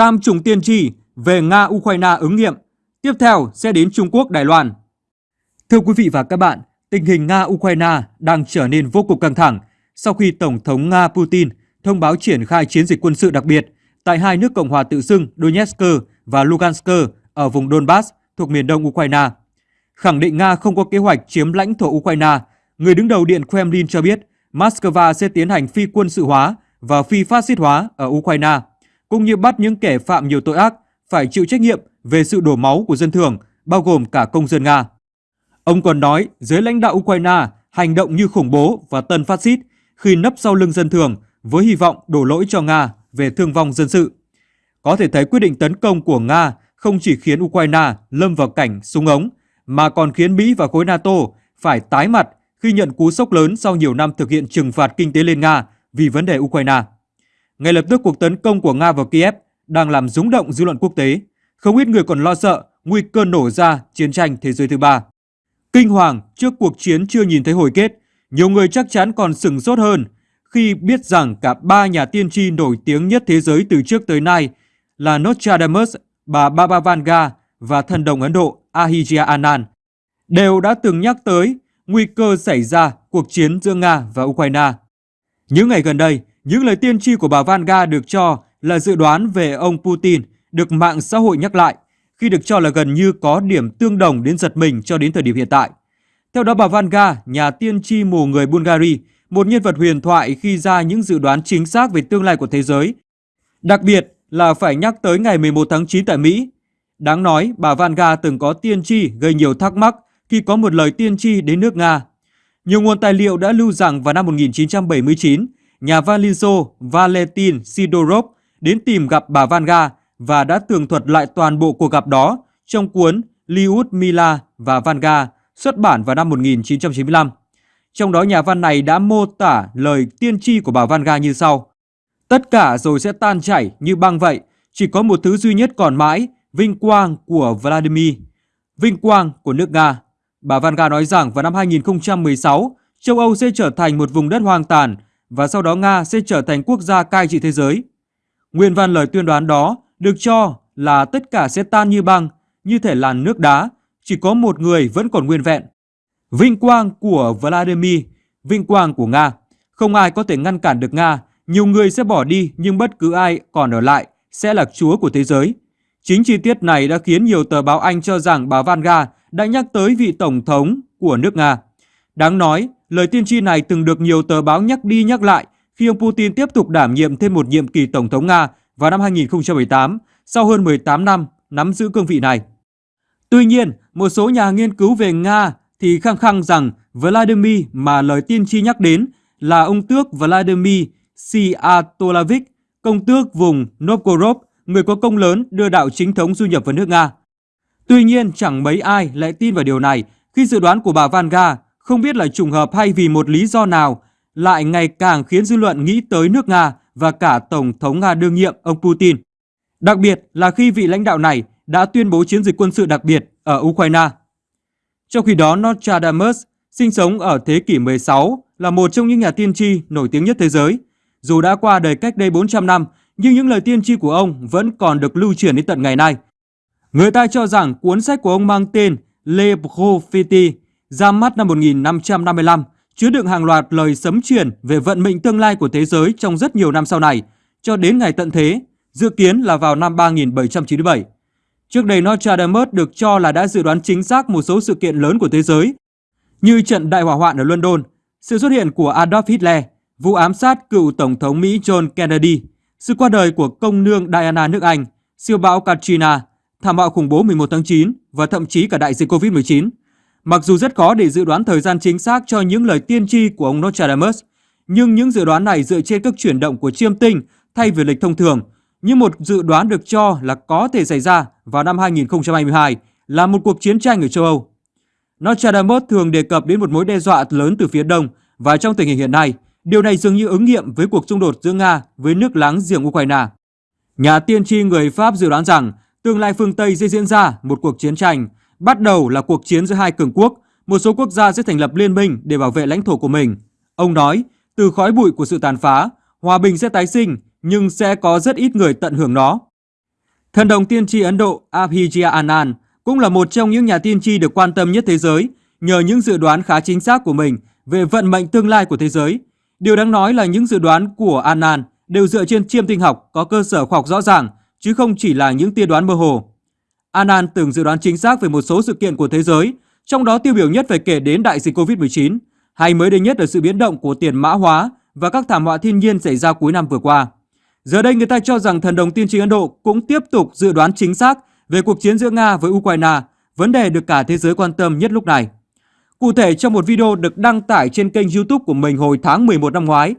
Tam trùng tiên tri về Nga-Ukraine ứng nghiệm. Tiếp theo sẽ đến Trung Quốc, Đài Loan. Thưa quý vị và các bạn, tình hình Nga-Ukraine đang trở nên vô cùng căng thẳng sau khi Tổng thống Nga Putin thông báo triển khai chiến dịch quân sự đặc biệt tại hai nước Cộng hòa tự xưng Donetsk và Lugansk ở vùng Donbass thuộc miền đông Ukraine. Khẳng định Nga không có kế hoạch chiếm lãnh thổ Ukraine, người đứng đầu Điện Kremlin cho biết Moscow sẽ tiến hành phi quân sự hóa và phi phát xít hóa ở Ukraine, cũng như bắt những kẻ phạm nhiều tội ác phải chịu trách nhiệm về sự đổ máu của dân thường, bao gồm cả công dân Nga. Ông còn nói giới lãnh đạo Ukraine hành động như khủng bố và tân phát xít khi nấp sau lưng dân thường với hy vọng đổ lỗi cho Nga về thương vong dân sự. Có thể thấy quyết định tấn công của Nga không chỉ khiến Ukraine lâm vào cảnh súng ống, mà còn khiến Mỹ và khối NATO phải tái mặt khi nhận cú sốc lớn sau nhiều năm thực hiện trừng phạt kinh tế lên Nga vì vấn đề Ukraine. Ngay lập tức cuộc tấn công của Nga vào Kiev đang làm rúng động dư luận quốc tế. Không ít người còn lo sợ nguy cơ nổ ra chiến tranh thế giới thứ ba. Kinh hoàng trước cuộc chiến chưa nhìn thấy hồi kết, nhiều người chắc chắn còn sừng sốt hơn khi biết rằng cả ba nhà tiên tri nổi tiếng nhất thế giới từ trước tới nay là Nostradamus, bà Baba Vanga và thần đồng Ấn Độ Ahijya Anand đều đã từng nhắc tới nguy cơ xảy ra cuộc chiến giữa Nga và Ukraine. Những ngày gần đây, những lời tiên tri của bà Vanga được cho là dự đoán về ông Putin được mạng xã hội nhắc lại khi được cho là gần như có điểm tương đồng đến giật mình cho đến thời điểm hiện tại. Theo đó bà Vanga, nhà tiên tri mù người Bulgaria, một nhân vật huyền thoại khi ra những dự đoán chính xác về tương lai của thế giới. Đặc biệt là phải nhắc tới ngày 11 tháng 9 tại Mỹ. Đáng nói, bà Vanga từng có tiên tri gây nhiều thắc mắc khi có một lời tiên tri đến nước Nga. Nhiều nguồn tài liệu đã lưu rằng vào năm 1979, nhà văn Liên Xô Valentin Sidorov đến tìm gặp bà Vanga và đã tường thuật lại toàn bộ cuộc gặp đó trong cuốn Liud Mila và Vanga xuất bản vào năm 1995. Trong đó nhà văn này đã mô tả lời tiên tri của bà Vanga như sau. Tất cả rồi sẽ tan chảy như băng vậy, chỉ có một thứ duy nhất còn mãi, vinh quang của Vladimir, vinh quang của nước Nga. Bà Vanga nói rằng vào năm 2016, châu Âu sẽ trở thành một vùng đất hoang tàn và sau đó Nga sẽ trở thành quốc gia cai trị thế giới. Nguyên văn lời tuyên đoán đó được cho là tất cả sẽ tan như băng, như thể làn nước đá, chỉ có một người vẫn còn nguyên vẹn. Vinh quang của Vladimir, vinh quang của Nga. Không ai có thể ngăn cản được Nga, nhiều người sẽ bỏ đi nhưng bất cứ ai còn ở lại sẽ là chúa của thế giới. Chính chi tiết này đã khiến nhiều tờ báo Anh cho rằng bà Vanga đã nhắc tới vị tổng thống của nước Nga. Đáng nói, lời tiên tri này từng được nhiều tờ báo nhắc đi nhắc lại khi ông Putin tiếp tục đảm nhiệm thêm một nhiệm kỳ tổng thống Nga vào năm 2018 sau hơn 18 năm nắm giữ cương vị này. Tuy nhiên, một số nhà nghiên cứu về Nga thì khăng khăng rằng Vladimir mà lời tiên tri nhắc đến là ông tước Vladimir Siatolavich, công tước vùng Novgorod, người có công lớn đưa đạo chính thống du nhập vào nước Nga. Tuy nhiên, chẳng mấy ai lại tin vào điều này khi dự đoán của bà Vanga không biết là trùng hợp hay vì một lý do nào lại ngày càng khiến dư luận nghĩ tới nước Nga và cả Tổng thống Nga đương nhiệm ông Putin. Đặc biệt là khi vị lãnh đạo này đã tuyên bố chiến dịch quân sự đặc biệt ở Ukraine. Trong khi đó, Nostradamus sinh sống ở thế kỷ 16 là một trong những nhà tiên tri nổi tiếng nhất thế giới. Dù đã qua đời cách đây 400 năm, nhưng những lời tiên tri của ông vẫn còn được lưu truyền đến tận ngày nay. Người ta cho rằng cuốn sách của ông mang tên Le Propheti ra mắt năm 1555 chứa đựng hàng loạt lời sấm truyền về vận mệnh tương lai của thế giới trong rất nhiều năm sau này, cho đến ngày tận thế, dự kiến là vào năm 3797. Trước đây Nostradamus được cho là đã dự đoán chính xác một số sự kiện lớn của thế giới, như trận đại hỏa hoạn ở London, sự xuất hiện của Adolf Hitler, vụ ám sát cựu Tổng thống Mỹ John Kennedy, sự qua đời của công nương Diana nước Anh, siêu bão Katrina, thảm họa khủng bố 11 tháng 9 và thậm chí cả đại dịch Covid-19. Mặc dù rất khó để dự đoán thời gian chính xác cho những lời tiên tri của ông Nostradamus, nhưng những dự đoán này dựa trên các chuyển động của chiêm tinh thay vì lịch thông thường, như một dự đoán được cho là có thể xảy ra vào năm 2022 là một cuộc chiến tranh ở châu Âu. Nostradamus thường đề cập đến một mối đe dọa lớn từ phía đông và trong tình hình hiện nay, điều này dường như ứng nghiệm với cuộc xung đột giữa Nga với nước láng giềng Ukraine. Nhà tiên tri người Pháp dự đoán rằng tương lai phương Tây sẽ diễn ra một cuộc chiến tranh, bắt đầu là cuộc chiến giữa hai cường quốc, một số quốc gia sẽ thành lập liên minh để bảo vệ lãnh thổ của mình. Ông nói, từ khói bụi của sự tàn phá, hòa bình sẽ tái sinh nhưng sẽ có rất ít người tận hưởng nó. Thần đồng tiên tri Ấn Độ Abhijit Anand cũng là một trong những nhà tiên tri được quan tâm nhất thế giới nhờ những dự đoán khá chính xác của mình về vận mệnh tương lai của thế giới. Điều đáng nói là những dự đoán của Anand đều dựa trên chiêm tinh học có cơ sở khoa học rõ ràng chứ không chỉ là những tiên đoán mơ hồ. Anand từng dự đoán chính xác về một số sự kiện của thế giới, trong đó tiêu biểu nhất phải kể đến đại dịch Covid-19, hay mới đây nhất là sự biến động của tiền mã hóa và các thảm họa thiên nhiên xảy ra cuối năm vừa qua. Giờ đây người ta cho rằng thần đồng tiên tri Ấn Độ cũng tiếp tục dự đoán chính xác về cuộc chiến giữa Nga với Ukraine, vấn đề được cả thế giới quan tâm nhất lúc này. Cụ thể trong một video được đăng tải trên kênh YouTube của mình hồi tháng 11 năm ngoái,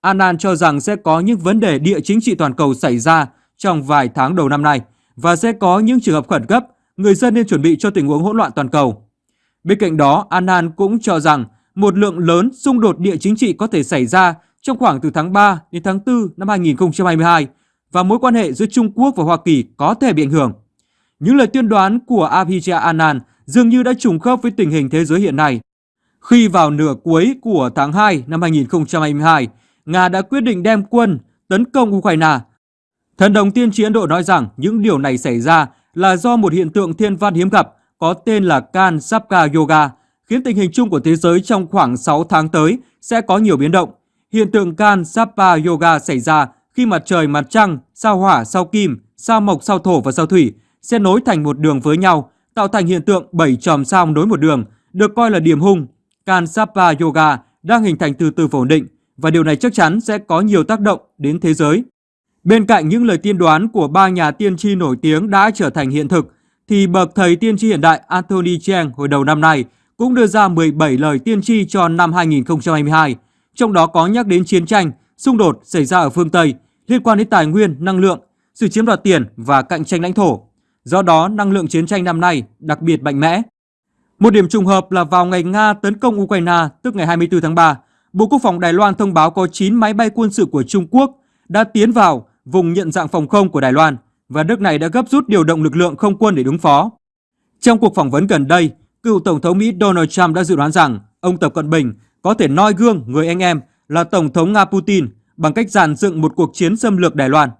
Anand cho rằng sẽ có những vấn đề địa chính trị toàn cầu xảy ra trong vài tháng đầu năm nay và sẽ có những trường hợp khẩn cấp, người dân nên chuẩn bị cho tình huống hỗn loạn toàn cầu. Bên cạnh đó, Anan cũng cho rằng một lượng lớn xung đột địa chính trị có thể xảy ra trong khoảng từ tháng 3 đến tháng 4 năm 2022 và mối quan hệ giữa Trung Quốc và Hoa Kỳ có thể bị ảnh hưởng. Những lời tuyên đoán của Abhijit Anand dường như đã trùng khớp với tình hình thế giới hiện nay. Khi vào nửa cuối của tháng 2 năm 2022, Nga đã quyết định đem quân tấn công Ukraine. Thần đồng tiên tri Ấn Độ nói rằng những điều này xảy ra là do một hiện tượng thiên văn hiếm gặp có tên là Kan Sapka Yoga, khiến tình hình chung của thế giới trong khoảng 6 tháng tới sẽ có nhiều biến động. Hiện tượng Kan Sappa Yoga xảy ra khi mặt trời, mặt trăng, sao hỏa, sao kim, sao mộc, sao thổ và sao thủy sẽ nối thành một đường với nhau, tạo thành hiện tượng bảy chòm sao nối một đường, được coi là điểm hung. Kan Sappa Yoga đang hình thành từ từ ổn định và điều này chắc chắn sẽ có nhiều tác động đến thế giới. Bên cạnh những lời tiên đoán của ba nhà tiên tri nổi tiếng đã trở thành hiện thực, thì bậc thầy tiên tri hiện đại Anthony Cheng hồi đầu năm nay cũng đưa ra 17 lời tiên tri cho năm 2022, trong đó có nhắc đến chiến tranh, xung đột xảy ra ở phương Tây liên quan đến tài nguyên, năng lượng, sự chiếm đoạt tiền và cạnh tranh lãnh thổ. Do đó, năng lượng chiến tranh năm nay đặc biệt mạnh mẽ. Một điểm trùng hợp là vào ngày Nga tấn công Ukraine, tức ngày 24 tháng 3, Bộ Quốc phòng Đài Loan thông báo có 9 máy bay quân sự của Trung Quốc đã tiến vào vùng nhận dạng phòng không của Đài Loan và nước này đã gấp rút điều động lực lượng không quân để ứng phó. Trong cuộc phỏng vấn gần đây, cựu Tổng thống Mỹ Donald Trump đã dự đoán rằng ông Tập Cận Bình có thể noi gương người anh em là Tổng thống Nga Putin bằng cách dàn dựng một cuộc chiến xâm lược Đài Loan.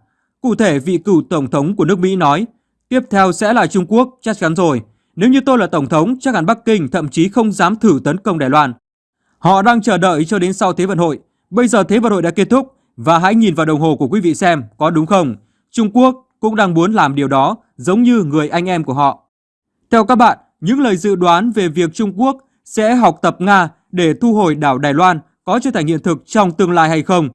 Cụ thể, vị cựu Tổng thống của nước Mỹ nói, tiếp theo sẽ là Trung Quốc, chắc chắn rồi. Nếu như tôi là Tổng thống, chắc hẳn Bắc Kinh thậm chí không dám thử tấn công Đài Loan. Họ đang chờ đợi cho đến sau Thế vận hội. Bây giờ Thế vận hội đã kết thúc và hãy nhìn vào đồng hồ của quý vị xem có đúng không. Trung Quốc cũng đang muốn làm điều đó giống như người anh em của họ. Theo các bạn, những lời dự đoán về việc Trung Quốc sẽ học tập Nga để thu hồi đảo Đài Loan có trở thành hiện thực trong tương lai hay không?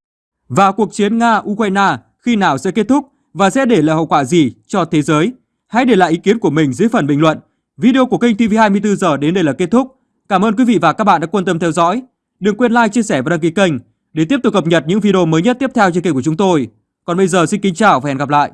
Và cuộc chiến Nga-Ukraine khi nào sẽ kết thúc và sẽ để lại hậu quả gì cho thế giới? Hãy để lại ý kiến của mình dưới phần bình luận. Video của kênh TV24 giờ đến đây là kết thúc. Cảm ơn quý vị và các bạn đã quan tâm theo dõi. Đừng quên like, chia sẻ và đăng ký kênh để tiếp tục cập nhật những video mới nhất tiếp theo trên kênh của chúng tôi. Còn bây giờ xin kính chào và hẹn gặp lại.